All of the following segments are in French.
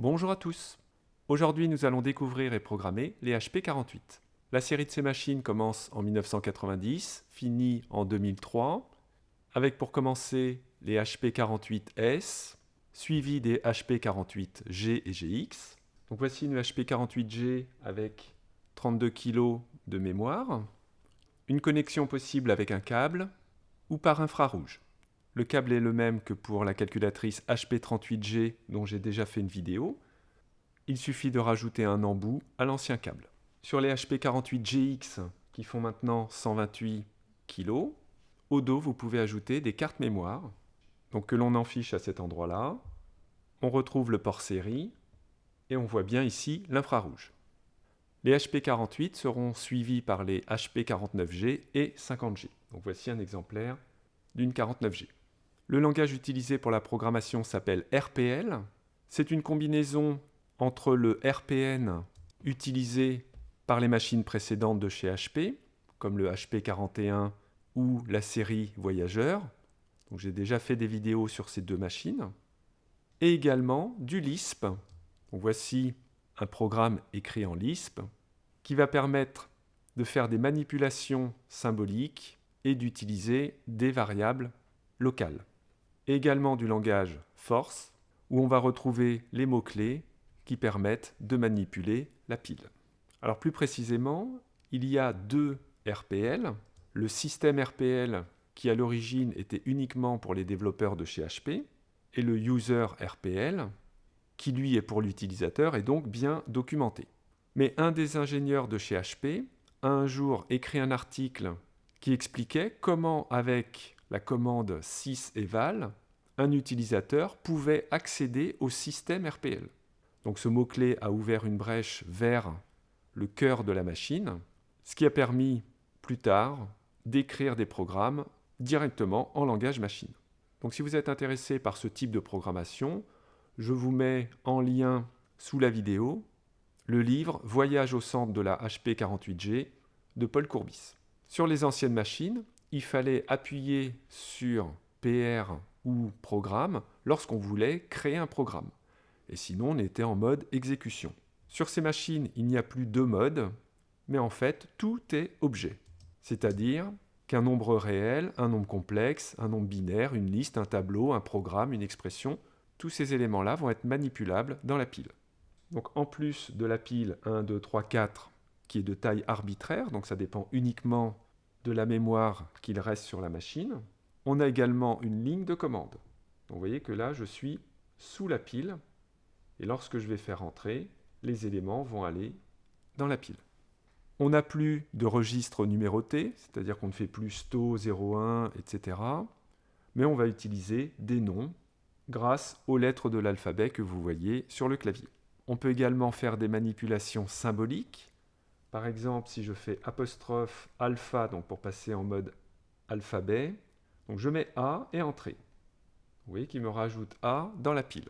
Bonjour à tous Aujourd'hui nous allons découvrir et programmer les HP48. La série de ces machines commence en 1990, finit en 2003, avec pour commencer les HP48S, suivi des HP48G et GX. Donc voici une HP48G avec 32 kg de mémoire, une connexion possible avec un câble ou par infrarouge. Le câble est le même que pour la calculatrice HP38G dont j'ai déjà fait une vidéo. Il suffit de rajouter un embout à l'ancien câble. Sur les HP48GX qui font maintenant 128 kg, au dos vous pouvez ajouter des cartes mémoire donc que l'on enfiche à cet endroit-là. On retrouve le port série et on voit bien ici l'infrarouge. Les HP48 seront suivis par les HP49G et 50G. Donc voici un exemplaire d'une 49G. Le langage utilisé pour la programmation s'appelle RPL. C'est une combinaison entre le RPN utilisé par les machines précédentes de chez HP, comme le HP41 ou la série Voyageur. J'ai déjà fait des vidéos sur ces deux machines. Et également du Lisp. voici un programme écrit en Lisp qui va permettre de faire des manipulations symboliques et d'utiliser des variables locales également du langage force, où on va retrouver les mots-clés qui permettent de manipuler la pile. Alors plus précisément, il y a deux RPL. Le système RPL qui à l'origine était uniquement pour les développeurs de chez HP, et le user RPL, qui lui est pour l'utilisateur et donc bien documenté. Mais un des ingénieurs de chez HP a un jour écrit un article qui expliquait comment avec la commande syseval, un utilisateur pouvait accéder au système RPL. Donc ce mot-clé a ouvert une brèche vers le cœur de la machine, ce qui a permis plus tard d'écrire des programmes directement en langage machine. Donc si vous êtes intéressé par ce type de programmation, je vous mets en lien sous la vidéo le livre Voyage au centre de la HP48G de Paul Courbis. Sur les anciennes machines, il fallait appuyer sur PR ou programme lorsqu'on voulait créer un programme. Et sinon, on était en mode exécution. Sur ces machines, il n'y a plus deux modes, mais en fait, tout est objet. C'est-à-dire qu'un nombre réel, un nombre complexe, un nombre binaire, une liste, un tableau, un programme, une expression, tous ces éléments-là vont être manipulables dans la pile. Donc en plus de la pile 1, 2, 3, 4, qui est de taille arbitraire, donc ça dépend uniquement de la mémoire qu'il reste sur la machine, on a également une ligne de commande. vous voyez que là, je suis sous la pile, et lorsque je vais faire entrer, les éléments vont aller dans la pile. On n'a plus de registre numéroté, c'est-à-dire qu'on ne fait plus STO 01, etc. Mais on va utiliser des noms grâce aux lettres de l'alphabet que vous voyez sur le clavier. On peut également faire des manipulations symboliques. Par exemple, si je fais apostrophe alpha, donc pour passer en mode alphabet, donc je mets A et entrée. Vous voyez qu'il me rajoute A dans la pile.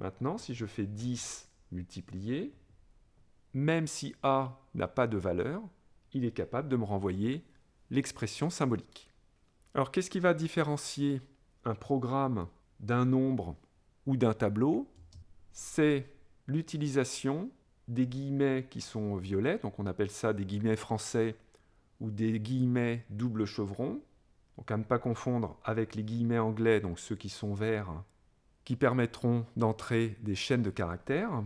Maintenant, si je fais 10 multiplié, même si A n'a pas de valeur, il est capable de me renvoyer l'expression symbolique. Alors qu'est-ce qui va différencier un programme d'un nombre ou d'un tableau? C'est l'utilisation des guillemets qui sont violets, donc on appelle ça des guillemets français ou des guillemets double chevron, donc à ne pas confondre avec les guillemets anglais, donc ceux qui sont verts, qui permettront d'entrer des chaînes de caractères.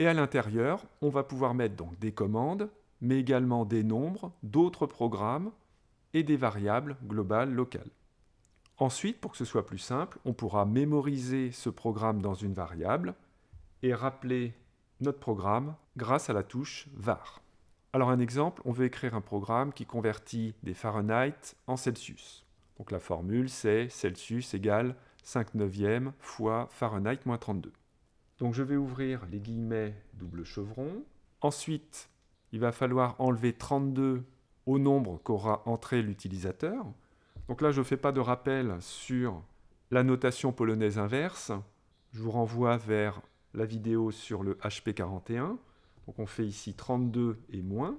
Et à l'intérieur, on va pouvoir mettre donc des commandes, mais également des nombres, d'autres programmes et des variables globales locales. Ensuite, pour que ce soit plus simple, on pourra mémoriser ce programme dans une variable et rappeler notre programme grâce à la touche var. Alors un exemple, on veut écrire un programme qui convertit des Fahrenheit en Celsius. Donc la formule c'est Celsius égale 5 neuvièmes fois Fahrenheit moins 32. Donc je vais ouvrir les guillemets double chevron. Ensuite, il va falloir enlever 32 au nombre qu'aura entré l'utilisateur. Donc là, je ne fais pas de rappel sur la notation polonaise inverse. Je vous renvoie vers la vidéo sur le HP41. Donc on fait ici 32 et moins.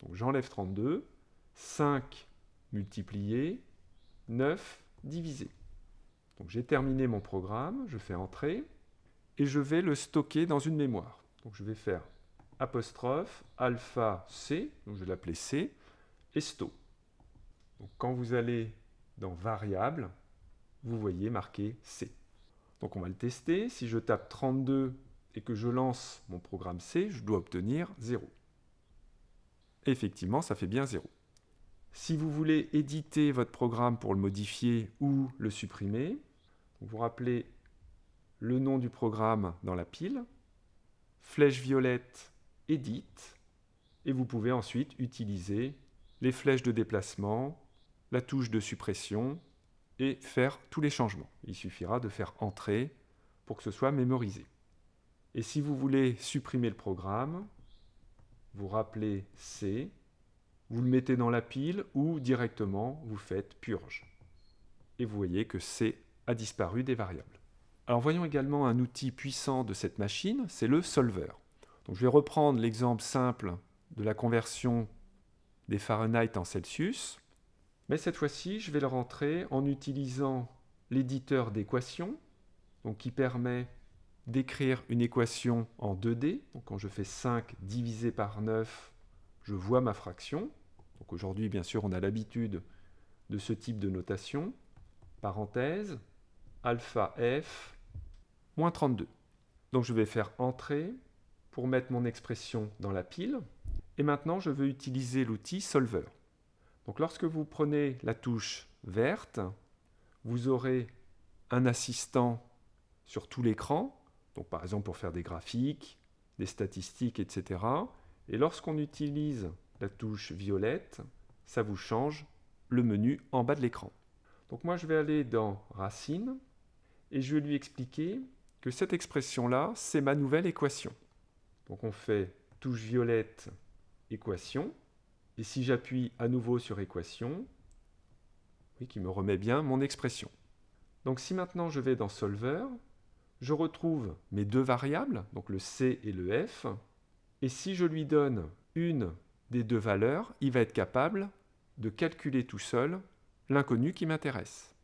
Donc j'enlève 32. 5 multiplié, 9 divisé. Donc j'ai terminé mon programme, je fais entrer. et je vais le stocker dans une mémoire. Donc je vais faire apostrophe alpha C, donc je vais l'appeler C, et sto. Donc quand vous allez dans variable, vous voyez marqué C. Donc on va le tester. Si je tape 32 et que je lance mon programme C, je dois obtenir 0. Effectivement, ça fait bien 0. Si vous voulez éditer votre programme pour le modifier ou le supprimer, vous rappelez le nom du programme dans la pile, flèche violette Edit, et vous pouvez ensuite utiliser les flèches de déplacement, la touche de suppression et faire tous les changements. Il suffira de faire Entrer pour que ce soit mémorisé. Et si vous voulez supprimer le programme, vous rappelez C, vous le mettez dans la pile ou directement vous faites Purge. Et vous voyez que C a disparu des variables. Alors voyons également un outil puissant de cette machine, c'est le solver. Donc je vais reprendre l'exemple simple de la conversion des Fahrenheit en Celsius, mais cette fois-ci je vais le rentrer en utilisant l'éditeur d'équations, qui permet d'écrire une équation en 2D. Donc quand je fais 5 divisé par 9, je vois ma fraction. Donc aujourd'hui, bien sûr, on a l'habitude de ce type de notation. Parenthèse, alpha f, moins 32. Donc je vais faire entrer pour mettre mon expression dans la pile. Et maintenant, je veux utiliser l'outil solver. Donc lorsque vous prenez la touche verte, vous aurez un assistant sur tout l'écran, donc par exemple pour faire des graphiques, des statistiques, etc. Et lorsqu'on utilise la touche violette, ça vous change le menu en bas de l'écran. Donc moi je vais aller dans Racine et je vais lui expliquer que cette expression-là, c'est ma nouvelle équation. Donc on fait touche violette, équation, et si j'appuie à nouveau sur équation, oui, qui me remet bien mon expression. Donc si maintenant je vais dans Solver, je retrouve mes deux variables, donc le C et le F, et si je lui donne une des deux valeurs, il va être capable de calculer tout seul l'inconnu qui m'intéresse.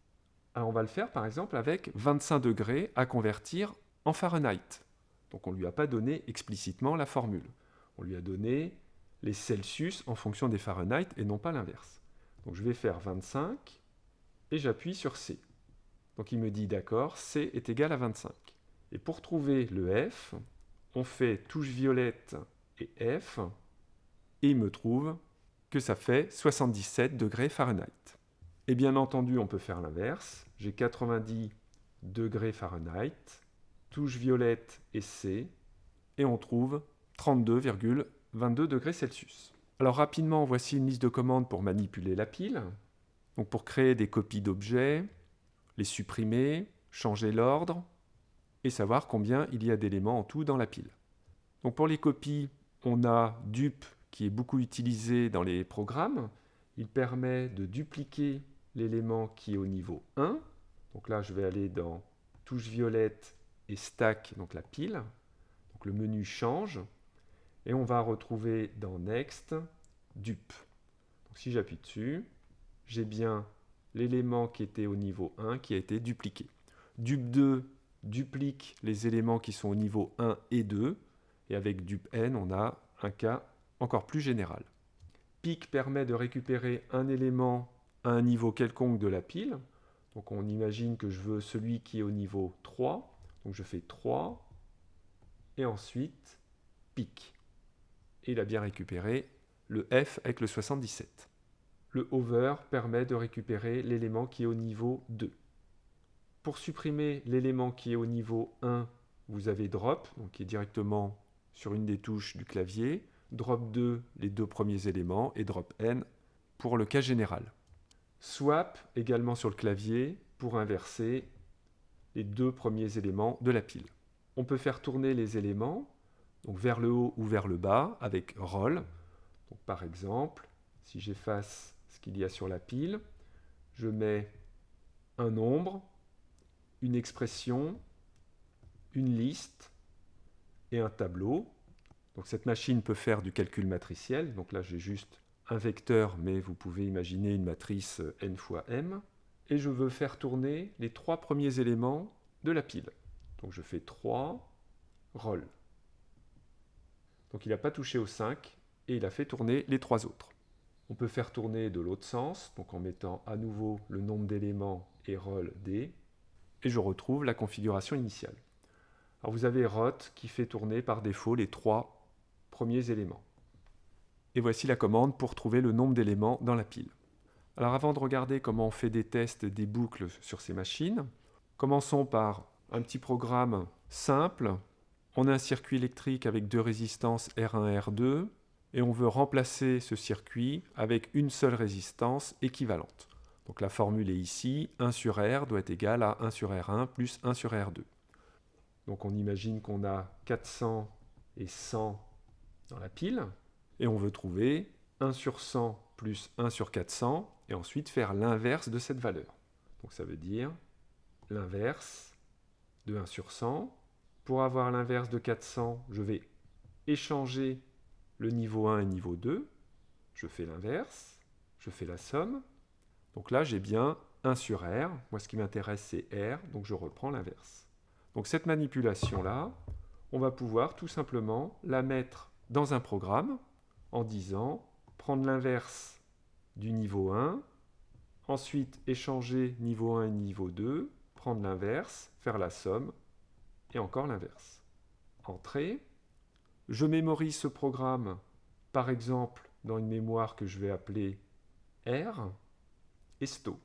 Alors on va le faire par exemple avec 25 degrés à convertir en Fahrenheit. Donc on ne lui a pas donné explicitement la formule. On lui a donné les Celsius en fonction des Fahrenheit et non pas l'inverse. Donc je vais faire 25 et j'appuie sur C. Donc il me dit d'accord, C est égal à 25. Et pour trouver le F, on fait touche violette et F, et il me trouve que ça fait 77 degrés Fahrenheit. Et bien entendu, on peut faire l'inverse. J'ai 90 degrés Fahrenheit, touche violette et C, et on trouve 32,22 degrés Celsius. Alors rapidement, voici une liste de commandes pour manipuler la pile. Donc pour créer des copies d'objets, les supprimer, changer l'ordre et savoir combien il y a d'éléments en tout dans la pile. Donc pour les copies, on a dup qui est beaucoup utilisé dans les programmes. Il permet de dupliquer l'élément qui est au niveau 1. Donc là, je vais aller dans touche violette et stack, donc la pile. Donc le menu change. Et on va retrouver dans Next, dup. Donc si j'appuie dessus, j'ai bien l'élément qui était au niveau 1 qui a été dupliqué. Dup2 duplique les éléments qui sont au niveau 1 et 2, et avec dup_n, on a un cas encore plus général. Pic permet de récupérer un élément à un niveau quelconque de la pile. Donc on imagine que je veux celui qui est au niveau 3. Donc je fais 3, et ensuite pic. Et il a bien récupéré le F avec le 77 le over permet de récupérer l'élément qui est au niveau 2. Pour supprimer l'élément qui est au niveau 1, vous avez drop, qui est directement sur une des touches du clavier, drop 2 les deux premiers éléments et drop n pour le cas général. Swap également sur le clavier pour inverser les deux premiers éléments de la pile. On peut faire tourner les éléments donc vers le haut ou vers le bas avec roll. Par exemple, si j'efface ce qu'il y a sur la pile. Je mets un nombre, une expression, une liste et un tableau. Donc cette machine peut faire du calcul matriciel. Donc là, j'ai juste un vecteur, mais vous pouvez imaginer une matrice n fois m. Et je veux faire tourner les trois premiers éléments de la pile. Donc je fais 3, roll. Donc il n'a pas touché au 5 et il a fait tourner les trois autres. On peut faire tourner de l'autre sens, donc en mettant à nouveau le nombre d'éléments et roll D, et je retrouve la configuration initiale. Alors vous avez rot qui fait tourner par défaut les trois premiers éléments. Et voici la commande pour trouver le nombre d'éléments dans la pile. Alors avant de regarder comment on fait des tests des boucles sur ces machines, commençons par un petit programme simple. On a un circuit électrique avec deux résistances R1 et R2 et on veut remplacer ce circuit avec une seule résistance équivalente. Donc la formule est ici, 1 sur R doit être égal à 1 sur R1 plus 1 sur R2. Donc on imagine qu'on a 400 et 100 dans la pile, et on veut trouver 1 sur 100 plus 1 sur 400, et ensuite faire l'inverse de cette valeur. Donc ça veut dire l'inverse de 1 sur 100. Pour avoir l'inverse de 400, je vais échanger le niveau 1 et niveau 2. Je fais l'inverse, je fais la somme. Donc là, j'ai bien 1 sur R. Moi, ce qui m'intéresse, c'est R, donc je reprends l'inverse. Donc cette manipulation-là, on va pouvoir tout simplement la mettre dans un programme en disant prendre l'inverse du niveau 1, ensuite échanger niveau 1 et niveau 2, prendre l'inverse, faire la somme, et encore l'inverse. Entrée. Je mémorise ce programme, par exemple, dans une mémoire que je vais appeler R et sto.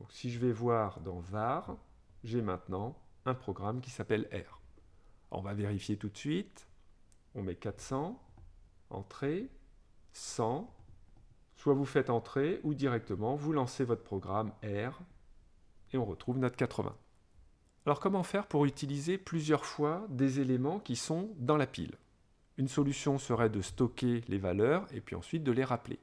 Donc si je vais voir dans var, j'ai maintenant un programme qui s'appelle R. On va vérifier tout de suite. On met 400, entrée, 100, soit vous faites entrer ou directement vous lancez votre programme R et on retrouve notre 80. Alors comment faire pour utiliser plusieurs fois des éléments qui sont dans la pile? Une solution serait de stocker les valeurs et puis ensuite de les rappeler.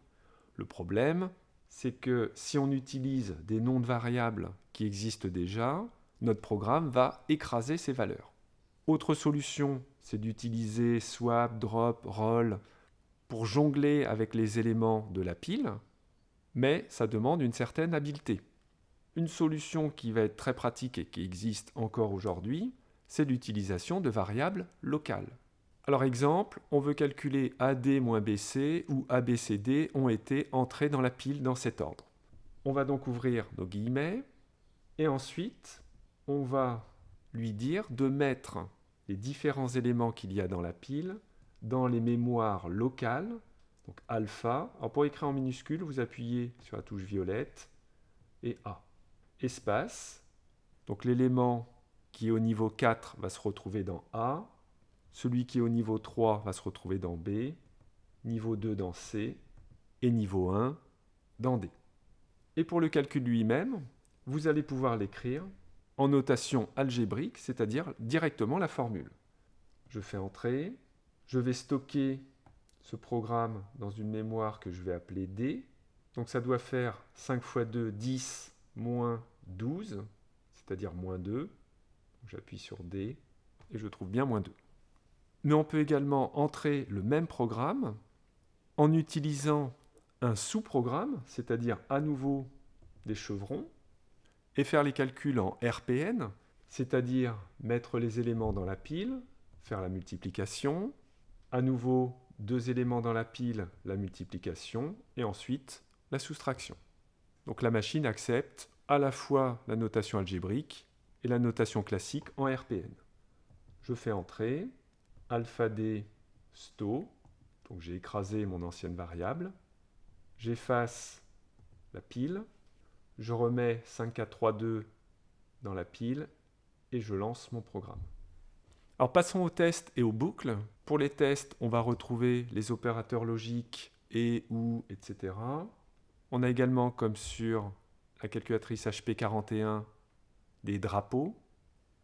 Le problème, c'est que si on utilise des noms de variables qui existent déjà, notre programme va écraser ces valeurs. Autre solution, c'est d'utiliser swap, drop, roll pour jongler avec les éléments de la pile, mais ça demande une certaine habileté. Une solution qui va être très pratique et qui existe encore aujourd'hui, c'est l'utilisation de variables locales. Alors exemple, on veut calculer AD moins BC ou ABCD ont été entrés dans la pile dans cet ordre. On va donc ouvrir nos guillemets et ensuite on va lui dire de mettre les différents éléments qu'il y a dans la pile dans les mémoires locales, donc alpha. Alors pour écrire en minuscule, vous appuyez sur la touche violette et A. Espace, donc l'élément qui est au niveau 4 va se retrouver dans A, celui qui est au niveau 3 va se retrouver dans B, niveau 2 dans C, et niveau 1 dans D. Et pour le calcul lui-même, vous allez pouvoir l'écrire en notation algébrique, c'est-à-dire directement la formule. Je fais entrer, je vais stocker ce programme dans une mémoire que je vais appeler D. Donc ça doit faire 5 x 2, 10, moins 12, c'est-à-dire moins 2. J'appuie sur D et je trouve bien moins 2. Mais on peut également entrer le même programme en utilisant un sous-programme, c'est-à-dire à nouveau des chevrons, et faire les calculs en RPN, c'est-à-dire mettre les éléments dans la pile, faire la multiplication, à nouveau deux éléments dans la pile, la multiplication, et ensuite la soustraction. Donc la machine accepte à la fois la notation algébrique et la notation classique en RPN. Je fais entrer alpha d sto, donc j'ai écrasé mon ancienne variable, j'efface la pile, je remets 5, 4, 3, 2 dans la pile et je lance mon programme. Alors passons aux tests et aux boucles. Pour les tests, on va retrouver les opérateurs logiques et ou, etc. On a également, comme sur la calculatrice HP41, des drapeaux.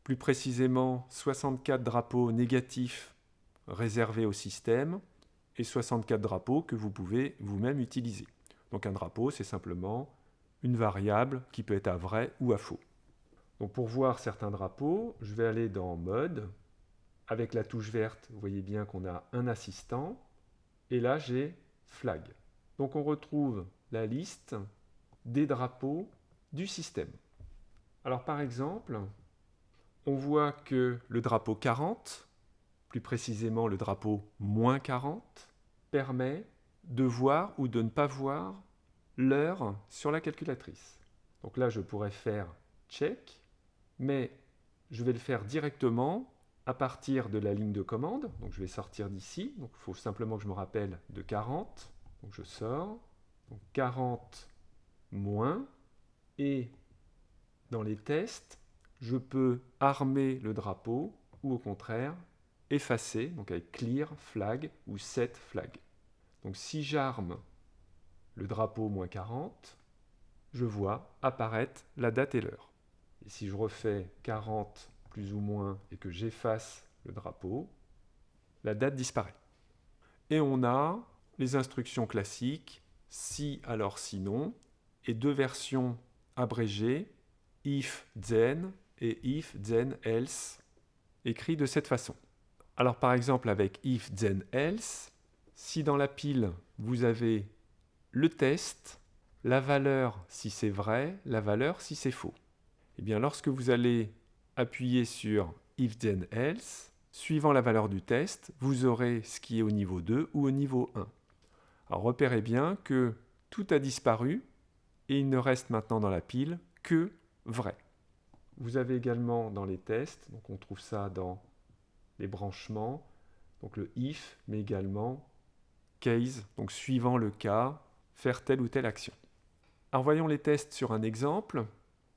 Plus précisément, 64 drapeaux négatifs réservés au système et 64 drapeaux que vous pouvez vous-même utiliser. Donc un drapeau, c'est simplement une variable qui peut être à vrai ou à faux. Donc pour voir certains drapeaux, je vais aller dans Mode, avec la touche verte, vous voyez bien qu'on a un assistant. Et là, j'ai flag. Donc on retrouve la liste des drapeaux du système. Alors par exemple, on voit que le drapeau 40, plus précisément le drapeau moins 40, permet de voir ou de ne pas voir l'heure sur la calculatrice. Donc là, je pourrais faire check, mais je vais le faire directement à partir de la ligne de commande. Donc je vais sortir d'ici. Il faut simplement que je me rappelle de 40. Donc je sors. Donc 40 moins. Et dans les tests, je peux armer le drapeau ou au contraire effacer, donc avec clear flag ou set flag. Donc si j'arme le drapeau moins 40, je vois apparaître la date et l'heure. Et si je refais 40 plus ou moins et que j'efface le drapeau, la date disparaît. Et on a les instructions classiques, si alors sinon, et deux versions abrégées, if then et if then else, écrits de cette façon. Alors par exemple avec if then else, si dans la pile vous avez le test, la valeur si c'est vrai, la valeur si c'est faux. Eh bien lorsque vous allez appuyer sur if then else, suivant la valeur du test, vous aurez ce qui est au niveau 2 ou au niveau 1. Alors repérez bien que tout a disparu et il ne reste maintenant dans la pile que vrai. Vous avez également dans les tests, donc on trouve ça dans les branchements, donc le if, mais également case, donc suivant le cas, faire telle ou telle action. Alors voyons les tests sur un exemple.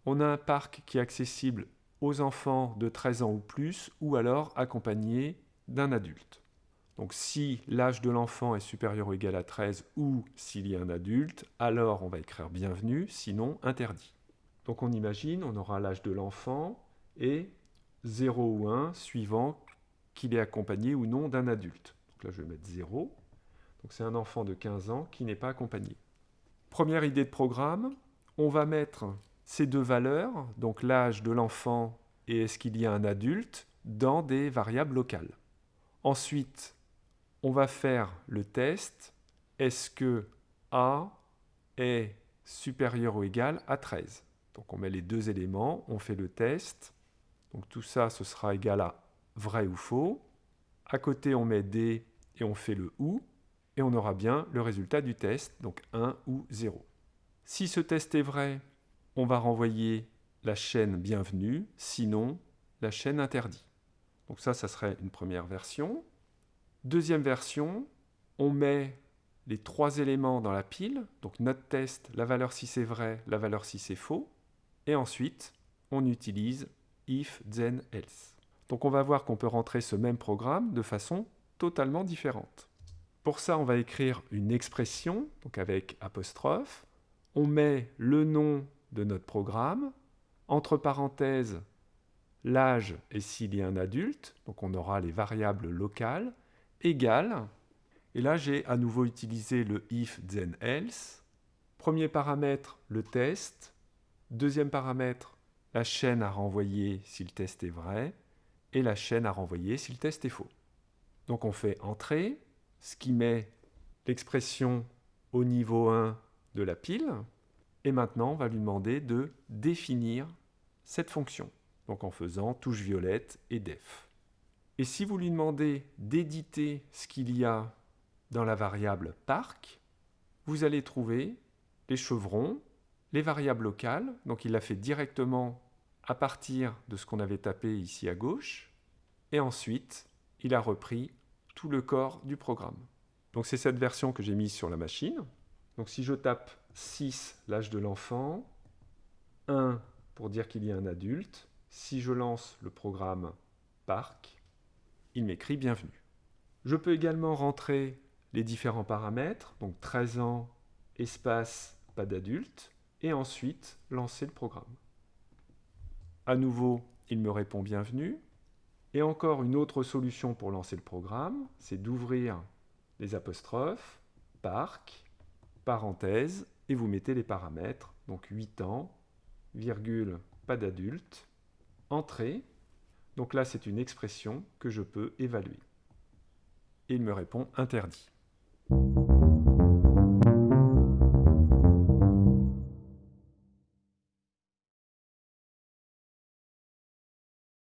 On a un parc qui est accessible aux enfants de 13 ans ou plus, ou alors accompagnés d'un adulte. Donc si l'âge de l'enfant est supérieur ou égal à 13 ou s'il y a un adulte, alors on va écrire bienvenue, sinon interdit. Donc on imagine, on aura l'âge de l'enfant et 0 ou 1 suivant qu'il est accompagné ou non d'un adulte. Donc là je vais mettre 0. Donc c'est un enfant de 15 ans qui n'est pas accompagné. Première idée de programme, on va mettre ces deux valeurs, donc l'âge de l'enfant et est-ce qu'il y a un adulte, dans des variables locales. Ensuite, on va faire le test, est-ce que A est supérieur ou égal à 13 Donc on met les deux éléments, on fait le test, donc tout ça ce sera égal à vrai ou faux. À côté on met D et on fait le OU, et on aura bien le résultat du test, donc 1 ou 0. Si ce test est vrai, on va renvoyer la chaîne bienvenue, sinon la chaîne interdit. Donc ça, ça serait une première version. Deuxième version, on met les trois éléments dans la pile, donc notre test, la valeur si c'est vrai, la valeur si c'est faux, et ensuite on utilise if, then, else. Donc on va voir qu'on peut rentrer ce même programme de façon totalement différente. Pour ça, on va écrire une expression, donc avec apostrophe, on met le nom de notre programme, entre parenthèses l'âge et s'il y a un adulte, donc on aura les variables locales, égale, et là j'ai à nouveau utilisé le if then else, premier paramètre le test, deuxième paramètre la chaîne à renvoyer si le test est vrai, et la chaîne à renvoyer si le test est faux. Donc on fait entrée, ce qui met l'expression au niveau 1 de la pile, et maintenant, on va lui demander de définir cette fonction, donc en faisant touche violette et def. Et si vous lui demandez d'éditer ce qu'il y a dans la variable parc, vous allez trouver les chevrons, les variables locales, donc il l'a fait directement à partir de ce qu'on avait tapé ici à gauche, et ensuite il a repris tout le corps du programme. Donc c'est cette version que j'ai mise sur la machine. Donc si je tape 6, l'âge de l'enfant, 1 pour dire qu'il y a un adulte. Si je lance le programme parc, il m'écrit bienvenue. Je peux également rentrer les différents paramètres, donc 13 ans, espace, pas d'adulte, et ensuite lancer le programme. À nouveau, il me répond bienvenue. Et encore une autre solution pour lancer le programme, c'est d'ouvrir les apostrophes, parc, parenthèse, et vous mettez les paramètres, donc 8 ans, virgule, pas d'adulte, entrée, donc là c'est une expression que je peux évaluer. Et il me répond interdit.